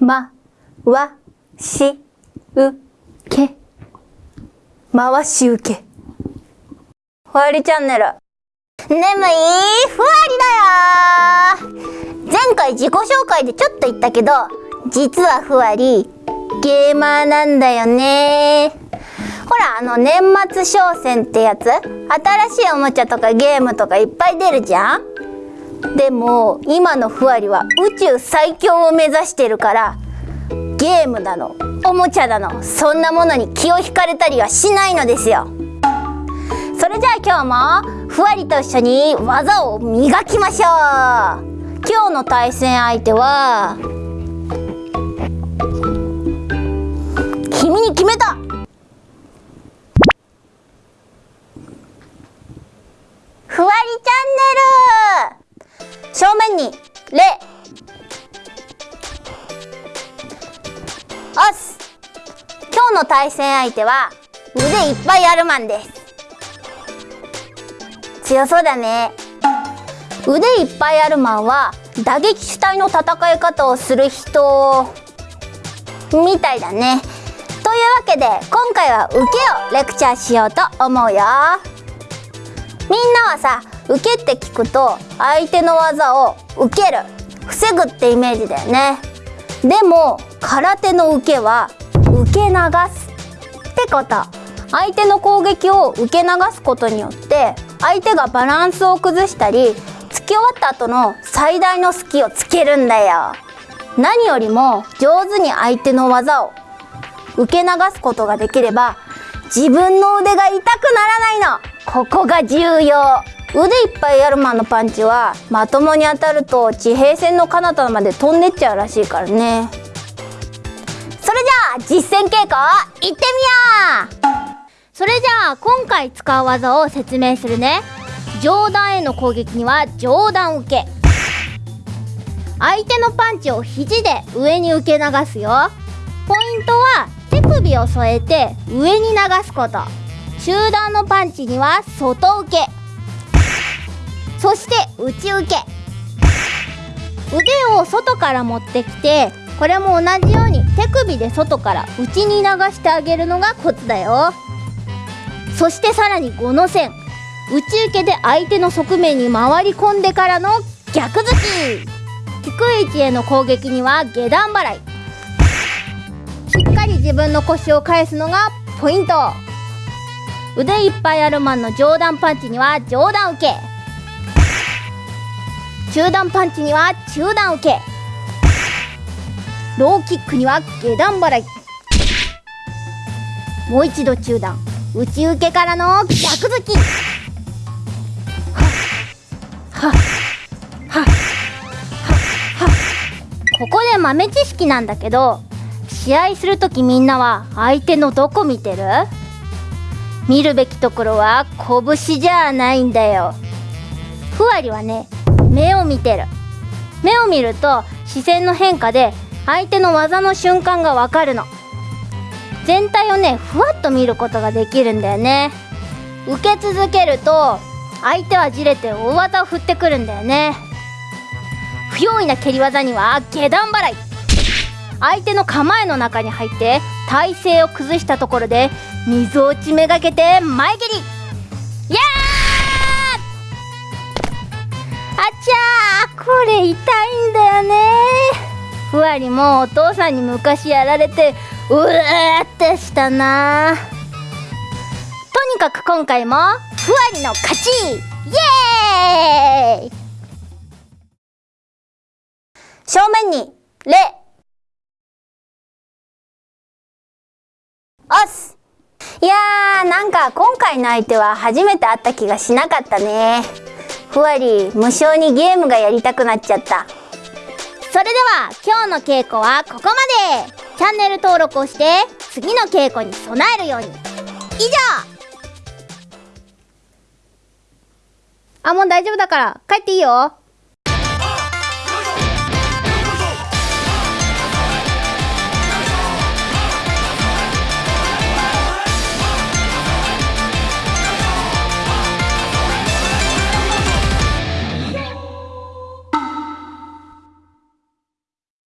ま、わ、し、う、け。回し受け。ふわりチャンネル。眠いふわりだよ前回自己紹介でちょっと言ったけど、実はふわり、ゲーマーなんだよねほら、あの年末商戦ってやつ？新しいおもちゃとかゲームとかいっぱい出るじゃん？でも、今のふわりは宇宙最強を目指してるから、ゲームなの、おもちゃだの、そんなものに気を引かれたりはしないのですよ。それじゃあ今日もふわりと一緒に技を磨きましょう今日の対戦相手はに「レ」おす今日の対戦相手は腕いっぱいあるマンです。強そうだね。腕いっぱいあるマンは打撃主体の戦い方をする人みたいだね。というわけで今回は受けをレクチャーしようと思うよ。みんなはさ受けって聞くと相手の技を受ける。防ぐってイメージだよね。でも空手の受けは受け流すってこと。相手の攻撃を受け流すことによって相手がバランスを崩したり突き終わった後の最大の隙をつけるんだよ。何よりも上手に相手の技を受け流すことができれば自分の腕が痛くならないの。ここが重要。腕いっぱいあるマンのパンチはまともに当たると地平線の彼方まで飛んでっちゃうらしいからね。それじゃあ実践稽古いってみよう！それじゃあ今回使う技を説明するね。上段への攻撃には上段受け。相手のパンチを肘で上に受け流すよ。ポイントは手首を添えて上に流すこと。中段のパンチには外受け。そして内受け。腕を外から持ってきてこれも同じように手首で外から内に流してあげるのがコツだよ。そしてさらに5の線。内受けで相手の側面に回り込んでからの逆突き。低い位置への攻撃には下段払い。しっかり自分の腰を返すのがポイント。腕いっぱいあるマンの上段パンチには上段受け。中段パンチには中段受け。ローキックには下段払い。もう一度中段。内受けからの逆突き。ここで豆知識なんだけど試合する時みんなは相手のどこ見てる見るべきところは拳じゃないんだよふわりはね目を見てる。目を見ると視線の変化で相手の技の瞬間がわかるの。全体をねふわっと見ることができるんだよね。受け続けると相手はじれて大技を振ってくるんだよね。不用意な蹴り技には下段払い。相手の構えの中に入って体勢を崩したところで水落ちめがけて前蹴り。やあちゃーこれ痛いんだよね。ふわりもお父さんに昔やられてうわーってしたな。とにかく今回もふわりの勝ち！イエーイ！正面に「レ」おす！いやーなんか今回の相手は初めて会った気がしなかったね。ふわり無性にゲームがやりたくなっちゃった。それでは今日の稽古はここまで。チャンネル登録をして次の稽古に備えるように。以上。あもう大丈夫だから帰っていいよ